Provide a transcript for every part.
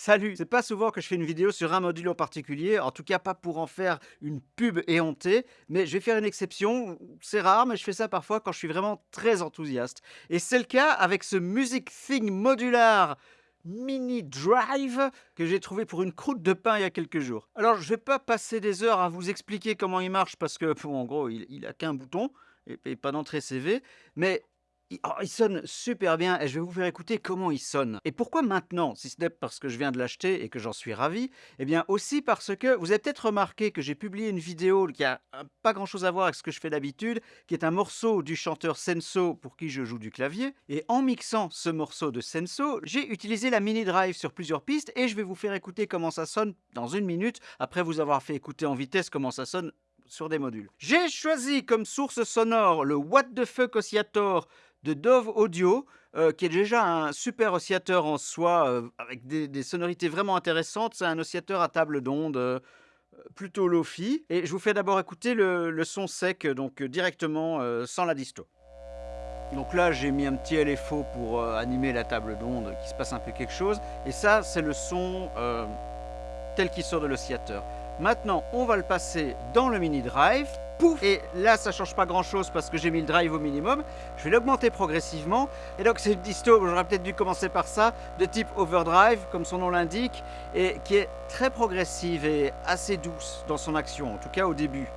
Salut C'est pas souvent que je fais une vidéo sur un module en particulier, en tout cas pas pour en faire une pub éhontée, mais je vais faire une exception, c'est rare, mais je fais ça parfois quand je suis vraiment très enthousiaste. Et c'est le cas avec ce Music Thing modular mini drive que j'ai trouvé pour une croûte de pain il y a quelques jours. Alors je vais pas passer des heures à vous expliquer comment il marche parce que en gros il, il a qu'un bouton et, et pas d'entrée CV, mais Oh, il, sonne super bien et je vais vous faire écouter comment il sonne. Et pourquoi maintenant Si ce n'est parce que je viens de l'acheter et que j'en suis ravi, eh bien aussi parce que vous avez peut-être remarqué que j'ai publié une vidéo qui a pas grand chose à voir avec ce que je fais d'habitude, qui est un morceau du chanteur Senso pour qui je joue du clavier. Et en mixant ce morceau de Senso, j'ai utilisé la mini drive sur plusieurs pistes et je vais vous faire écouter comment ça sonne dans une minute après vous avoir fait écouter en vitesse comment ça sonne sur des modules. J'ai choisi comme source sonore le What the Fuck Oscillator de Dove Audio, euh, qui est déjà un super oscillateur en soi, euh, avec des, sonorités vraiment intéressantes. C'est un oscillateur à table d'onde, euh, plutôt lofi. Et je vous fais d'abord écouter le, son sec, donc directement sans la disto. Donc là, j'ai mis un petit LFO pour animer la table d'onde, qui se passe un peu quelque chose. Et ça, c'est le son tel qu'il sort de l'oscillateur. Maintenant, on va le passer dans le mini drive. Pouf Et là, ça change pas grand chose parce que j'ai mis le drive au minimum. Je vais l'augmenter progressivement. Et donc, c'est une disto, j'aurais peut-être dû commencer par ça, de type overdrive, comme son nom l'indique, et qui est très progressive et assez douce dans son action, en tout cas au début.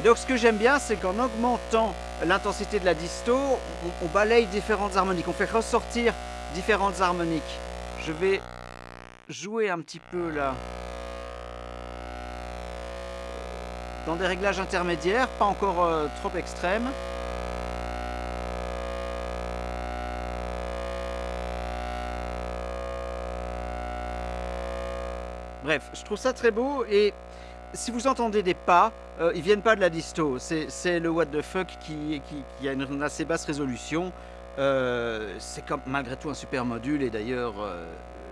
Et donc ce que j'aime bien, c'est qu'en augmentant l'intensité de la disto, on, balaye différentes harmoniques, on fait ressortir différentes harmoniques. Je vais jouer un petit peu là. Dans des réglages intermédiaires, pas encore euh, trop extrêmes. Bref, je trouve ça très beau et si vous entendez des pas, euh, ils viennent pas de la disto. C'est le what the fuck qui, a une, assez basse résolution. Euh, c'est malgré tout un super module et d'ailleurs euh,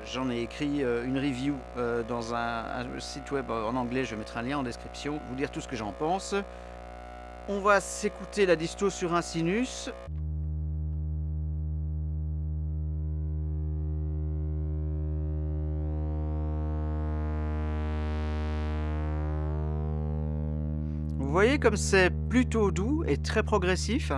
j'en ai écrit une review dans un, site web en anglais. Je mettrai un lien en description. Vous dire tout ce que j'en pense. On va s'écouter la disto sur un sinus. Voyez comme c'est plutôt doux et très progressif.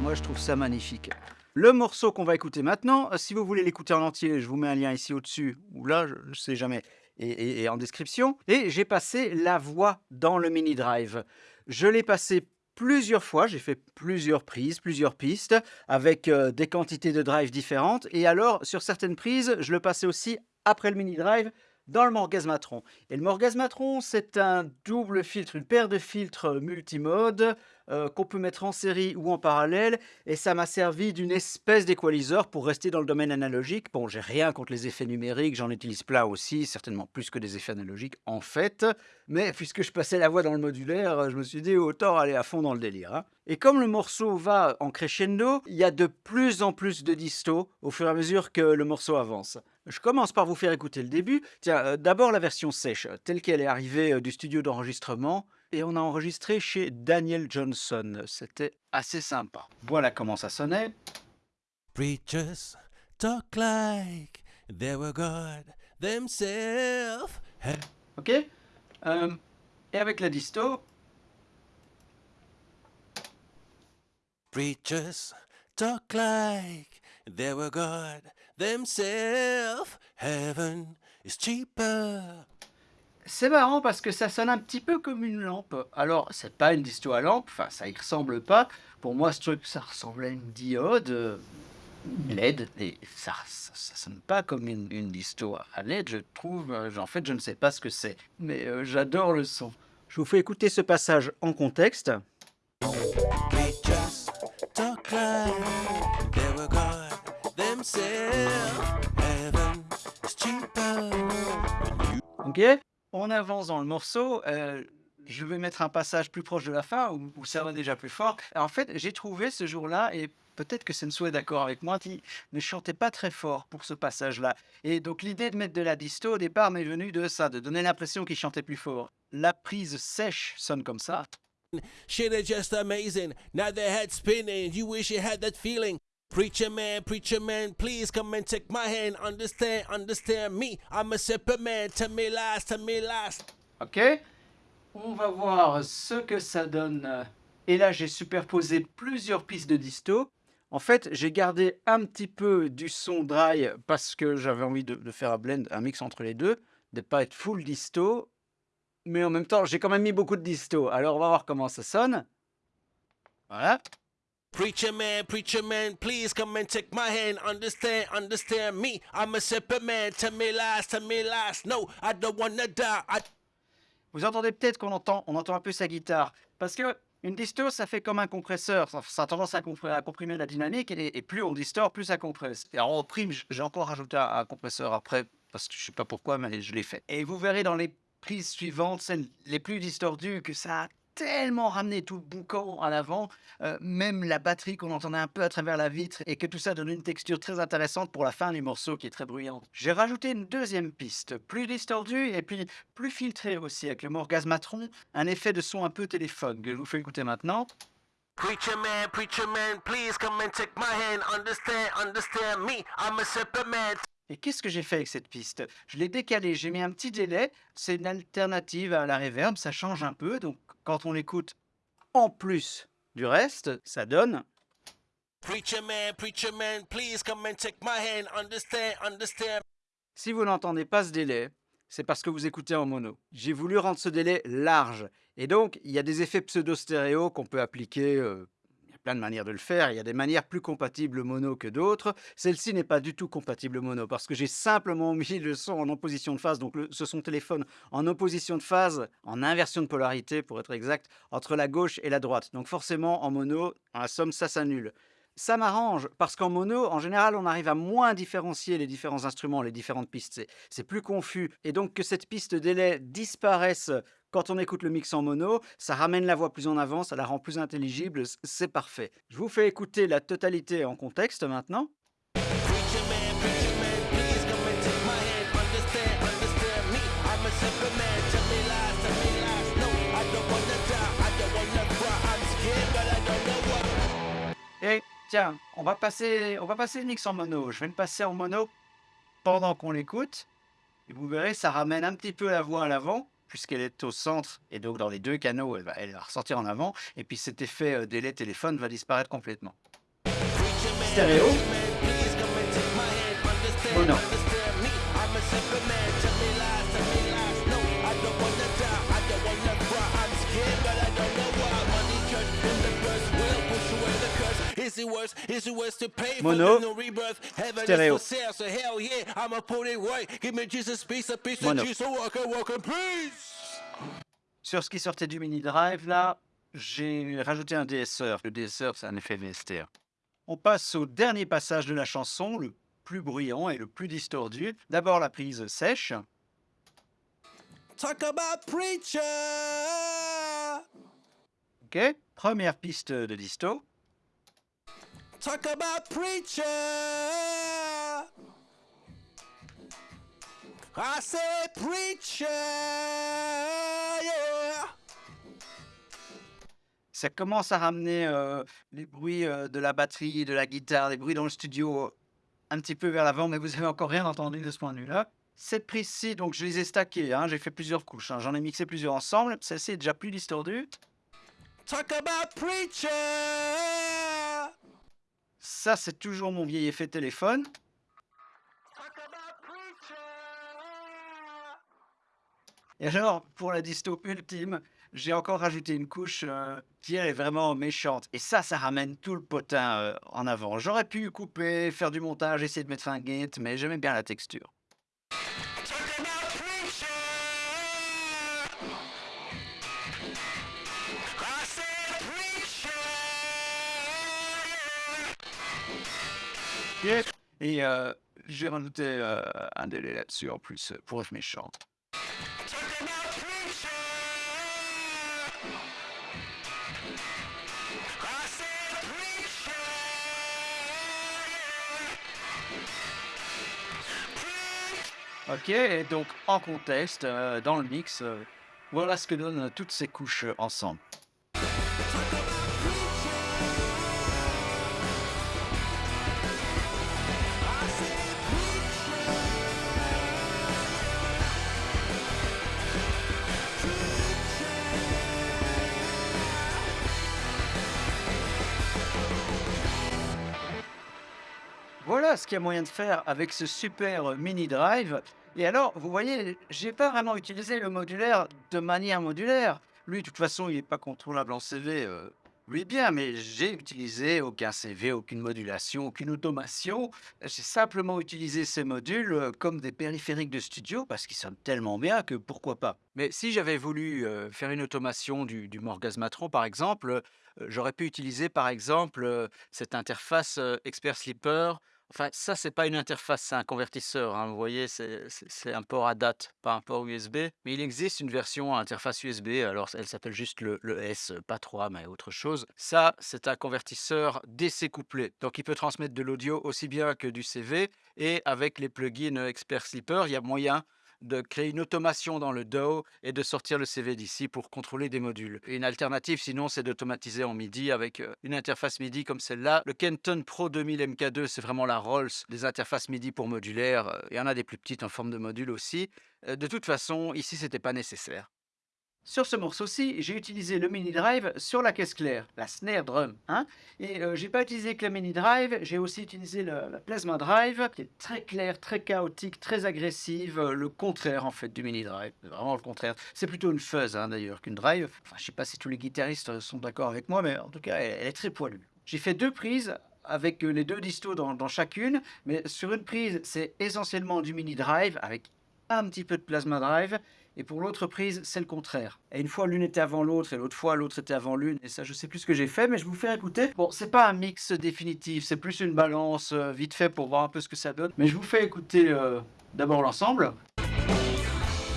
Moi, je trouve ça magnifique. Le morceau qu'on va écouter maintenant, si vous voulez l'écouter en entier, je vous mets un lien ici au-dessus, ou là, je ne sais jamais, et, en description. Et j'ai passé la voix dans le mini drive. Je l'ai passé plusieurs fois, j'ai fait plusieurs prises, plusieurs pistes, avec euh, des quantités de drive différentes. Et alors, sur certaines prises, je le passais aussi après le mini drive dans le Morgasmatron. Et le Morgasmatron, c'est un double filtre, une paire de filtres multimode euh, qu'on peut mettre en série ou en parallèle. Et ça m'a servi d'une espèce d'équaliseur pour rester dans le domaine analogique. Bon, j'ai rien contre les effets numériques, j'en utilise plein aussi, certainement plus que des effets analogiques en fait. Mais puisque je passais la voix dans le modulaire, je me suis dit autant aller à fond dans le délire. Hein. Et comme le morceau va en crescendo, il y a de plus en plus de disto au fur et à mesure que le morceau avance. Je commence par vous faire écouter le début. Tiens, euh, d'abord la version sèche, telle qu'elle est arrivée euh, du studio d'enregistrement. Et on a enregistré chez Daniel Johnson. C'était assez sympa. Voilà comment ça sonnait. Preachers talk like they were God themselves. Ok euh, Et avec la disto. Preachers talk like they were God themselves. Heaven is cheaper. C'est marrant parce que ça sonne un petit peu comme une lampe. Alors, c'est pas une disto à lampe, enfin, ça y ressemble pas. Pour moi, ce truc, ça ressemble à une diode euh, LED, et ça, ça, sonne pas comme une, une, disto à LED, je trouve. Euh, en fait, je ne sais pas ce que c'est, mais euh, j'adore le son. Je vous fais écouter ce passage en contexte. Ok On avance dans le morceau. Euh, je vais mettre un passage plus proche de la fin où, où ça va déjà plus fort. En fait, j'ai trouvé ce jour-là, et peut-être que Sensou est d'accord avec moi, qui ne chantait pas très fort pour ce passage-là. Et donc l'idée de mettre de la disto au départ m'est venue de ça, de donner l'impression qu'il chantait plus fort. La prise sèche sonne comme ça. Shit is just amazing. Now their head spinning. You wish you had that feeling. Preacher man, preacher man, please come and take my hand. Understand, understand me. I'm a superman. Tell me last, tell me last. Ok? On va voir ce que ça donne. Et là, j'ai superposé plusieurs pistes de disto. En fait, j'ai gardé un petit peu du son dry parce que j'avais envie de, de faire un blend, un mix entre les deux, de pas être full disto. Mais en même temps, j'ai quand même mis beaucoup de disto. Alors, on va voir comment ça sonne. Voilà. Preacher man, preacher man, please come and take my hand. Understand, understand me. I'm a superman. Tell me last, tell me last. No, I don't wanna die. Vous entendez peut-être qu'on entend, on entend un peu sa guitare. Parce que une ça fait comme un compresseur. Ça, a tendance à, compr- à comprimer la dynamique et, plus on distord, plus ça compresse. Et alors, en prime, j'ai encore rajouté un, un compresseur après, parce que je sais pas pourquoi, mais je l'ai fait. Et vous verrez dans les prises suivantes, celles les plus distordues, que ça a tellement ramené tout le boucan à l'avant, euh, même la batterie qu'on entendait un peu à travers la vitre, et que tout ça donne une texture très intéressante pour la fin du morceau qui est très bruyante. J'ai rajouté une deuxième piste, plus distordue et puis plus filtrée aussi, avec le Morgasmatron, un effet de son un peu téléphone que je vous fais écouter maintenant. Preacher man, preacher man, please come and take my hand. Understand, understand me. I'm a superman. Et qu'est-ce que j'ai fait avec cette piste? Je l'ai décalée, j'ai mis un petit délai, c'est une alternative à la reverb, ça change un peu, donc quand on l'écoute en plus du reste, ça donne... Preacher man, preacher man, please come and take my hand. Understand, understand. Si vous n'entendez pas ce délai, c'est parce que vous écoutez en mono. J'ai voulu rendre ce délai large. Et donc, il y a des effets pseudo-stéréo qu'on peut appliquer. euh, plein de manières de le faire. Il y a des manières plus compatibles mono que d'autres. Celle-ci n'est pas du tout compatible mono parce que j'ai simplement mis le son en opposition de phase, donc le- ce son téléphone en opposition de phase, en inversion de polarité pour être exact, entre la gauche et la droite. Donc forcément, en mono, en somme, ça s'annule. Ça m'arrange parce qu'en mono, en général, on arrive à moins différencier les différents instruments, les différentes pistes. C'est plus confus. Et donc que cette piste délai disparaisse quand on écoute le mix en mono, ça ramène la voix plus en avant, ça la rend plus intelligible, c'est parfait. Je vous fais écouter la totalité en contexte maintenant. Et tiens, on va passer, on va passer le mix en mono. Je vais le passer en mono pendant qu'on l'écoute. Et vous verrez, ça ramène un petit peu la voix à l'avant, puisqu'elle est au centre. Et donc, dans les deux canaux, elle va, elle ressortir en avant. Et puis, cet effet euh, délai téléphone va disparaître complètement. Stéréo. preacher man, in peace. Sur ce qui sortait du mini drive, là, j'ai rajouté un DSR. Le DSR, c'est un effet VSTR. On passe au dernier passage de la chanson, le plus bruyant et le plus distordu. D'abord la prise sèche. Talk about preacher. Ok. Première piste de disto. Talk about preacher. I said preacher. Yeah. Ça commence à ramener euh, les bruits euh, de la batterie, de la guitare, les bruits dans le studio euh, un petit peu vers l'avant, mais vous avez encore rien entendu de ce point de vue-là. Cette prise-ci, donc je les ai stackées, hein, j'ai fait plusieurs couches, hein, j'en ai mixé plusieurs ensemble. Celle-ci est déjà plus distordue. Talk about preacher. Ça, c'est toujours mon vieil effet téléphone. Et alors, pour la disto ultime, j'ai encore rajouté une couche euh, qui elle, est vraiment méchante. Et ça, ça ramène tout le potin euh, en avant. J'aurais pu couper, faire du montage, essayer de mettre un gate, mais j'aimais bien la texture. Et euh, j'ai rajouté euh, un délai là-dessus en plus pour être méchant. Ok, et donc en contexte, euh, dans le mix, euh, voilà ce que donnent toutes ces couches ensemble. Voilà ce qu'il y a moyen de faire avec ce super, heu, mini drive et alors vous voyez, j'ai pas vraiment utilisé le modulaire de manière modulaire. Lui, de toute façon, il est pas contrôlable en CV, heu, lui bien, mais j'ai utilisé aucun CV, aucune modulation, aucune automation. J'ai simplement utilisé ces modules, heu, comme des périphériques de studio parce qu'ils sonnent tellement bien que pourquoi pas? Mais si j'avais voulu, heu, faire une automation du du Morgasmatron par exemple, j'aurais pu utiliser par exemple, cette interface, Expert Slipper Enfin, ça, c'est pas une interface, c'est un convertisseur, hein, vous voyez? C'est un port à date, pas un port USB. Mais il existe une version à interface USB, alors elle s'appelle juste le le S, pas 3 mais autre chose. Ça, c'est un convertisseur DC couplé, donc il peut transmettre de l'audio aussi bien que du CV et avec les plugins, Expert Slipper, il y a moyen de créer une automation dans le DAW et de sortir le CV d'ici pour contrôler des modules. Une alternative sinon, c'est d'automatiser en MIDI avec, heu, une interface MIDI comme celle-là. Le Kenton Pro 2000 MK2, c'est vraiment la Rolls des interfaces MIDI pour modulaire, il y en a des plus petites en forme de module aussi. Heu, de toute façon, ici, c'était pas nécessaire. Sur ce morceau-ci, j'ai utilisé le mini drive sur la caisse claire, la snare drum, hein. Et heu, j'ai pas utilisé que le mini drive, j'ai aussi utilisé le la plasma drive qui est très claire, très chaotique, très agressive, heu, le contraire en fait du mini drive, vraiment le contraire. C'est plutôt une fuzz, hein, d'ailleurs qu'une drive. Enfin, je sais pas si tous les guitaristes, sont d'accord avec moi, mais en tout cas, elle est très poilue. J'ai fait 2 prises avec, heu, les 2 distos dans chacune, mais sur une prise, c'est essentiellement du mini drive avec un petit peu de plasma drive et pour l'autre prise, c'est le contraire. Et une fois l'une était avant l'autre et l'autre fois l'autre était avant l'une et ça je sais plus ce que j'ai fait mais je vous faire écouter. Bon, c'est pas un mix définitif, c'est plus une balance, heu, vite fait pour voir un peu ce que ça donne. Mais je vous fais écouter, heu, d'abord l'ensemble.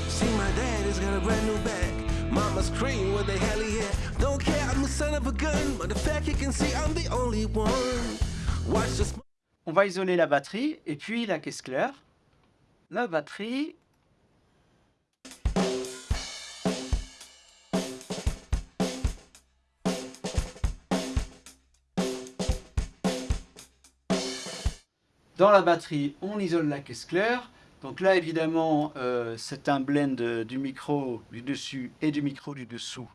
See, my dad has got a brand new bag. Mama's cream with the heli hair. Don't care, I'm the son of a gun. But the fact you can see, I'm the only one. Watch the smoke. On va isoler la batterie et puis la caisse claire. La batterie. Dans la batterie, on isole la caisse claire. Donc là, évidemment, heu, c'est un blend, du micro du dessus et du micro du dessous.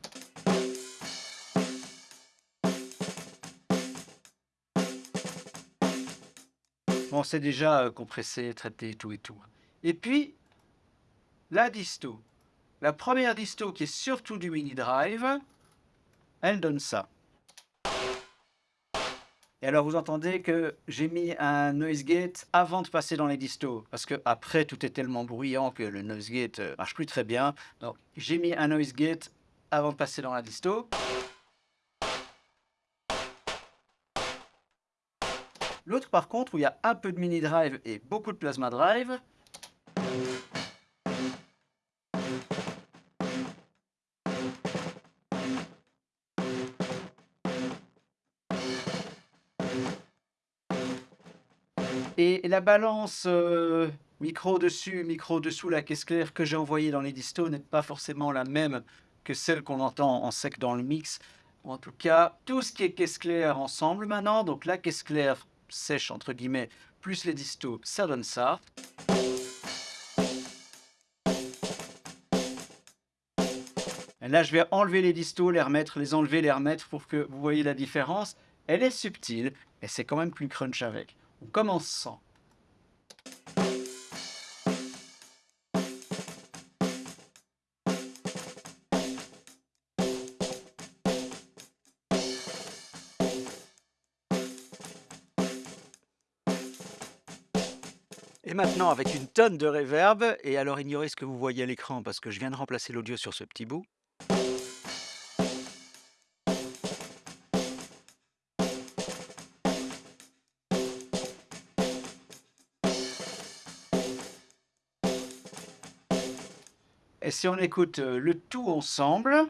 Bon, c'est déjà, heu, compressé, traité, tout et tout. Et puis, la disto. La première disto qui est surtout du mini drive, elle donne ça. Et alors vous entendez que j'ai mis un noise gate avant de passer dans les distos, parce qu'après tout est tellement bruyant que le noise gate, heu, marche plus très bien. Donc j'ai mis un noise gate avant de passer dans la disto. L'autre par contre où il y a un peu de mini drive et beaucoup de plasma drive. La balance, heu, micro dessus, micro dessous la caisse claire que j'ai envoyée dans les distos n'est pas forcément la même que celle qu'on entend en sec dans le mix. En tout cas, tout ce qui est caisse claire ensemble maintenant, donc la caisse claire «sèche» entre guillemets, plus les distos, ça donne ça. Et là, je vais enlever les distos, les remettre, les enlever, les remettre pour que vous voyez la différence. Elle est subtile et c'est quand même plus crunch avec. On commence sans. Maintenant avec une tonne de reverb et alors ignorez ce que vous voyez à l'écran parce que je viens de remplacer l'audio sur ce petit bout. Et si on écoute, heu, le tout ensemble.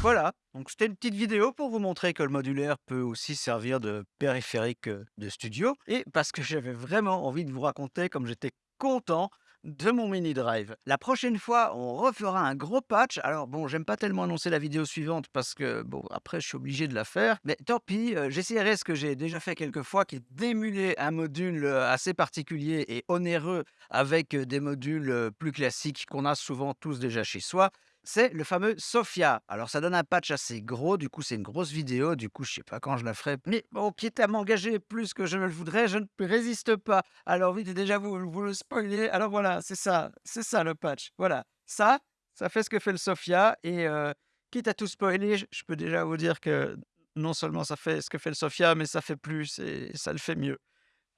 Voilà, donc c'était une petite vidéo pour vous montrer que le modulaire peut aussi servir de périphérique, heu, de studio. Et parce que j'avais vraiment envie de vous raconter comme j'étais content de mon mini drive. La prochaine fois, on refera un gros patch. Alors bon, j'aime pas tellement annoncer la vidéo suivante parce que bon, après je suis obligé de la faire, mais tant pis, heu, j'essaierai ce que j'ai déjà fait quelques fois qui est d'émuler un module, heu, assez particulier et onéreux avec, heu, des modules, heu, plus classiques qu'on a souvent tous déjà chez soi. C'est le fameux Sophia. Alors ça donne un patch assez gros, du coup c'est une grosse vidéo, du coup je sais pas quand je la ferai, mais bon, quitte à m'engager plus que je ne le voudrais, je ne résiste pas. Alors vite, déjà vous vous le spoilez, alors voilà, c'est ça, c'est ça le patch. Voilà, ça, ça fait ce que fait le Sophia et heu, quitte à tout spoiler, je je peux déjà vous dire que non seulement ça fait ce que fait le Sophia, mais ça fait plus et ça le fait mieux.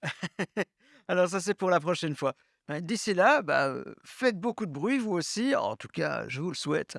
Alors ça, c'est pour la prochaine fois. Bah, d'ici là, bah, faites beaucoup de bruit vous aussi, en tout cas, je vous le souhaite.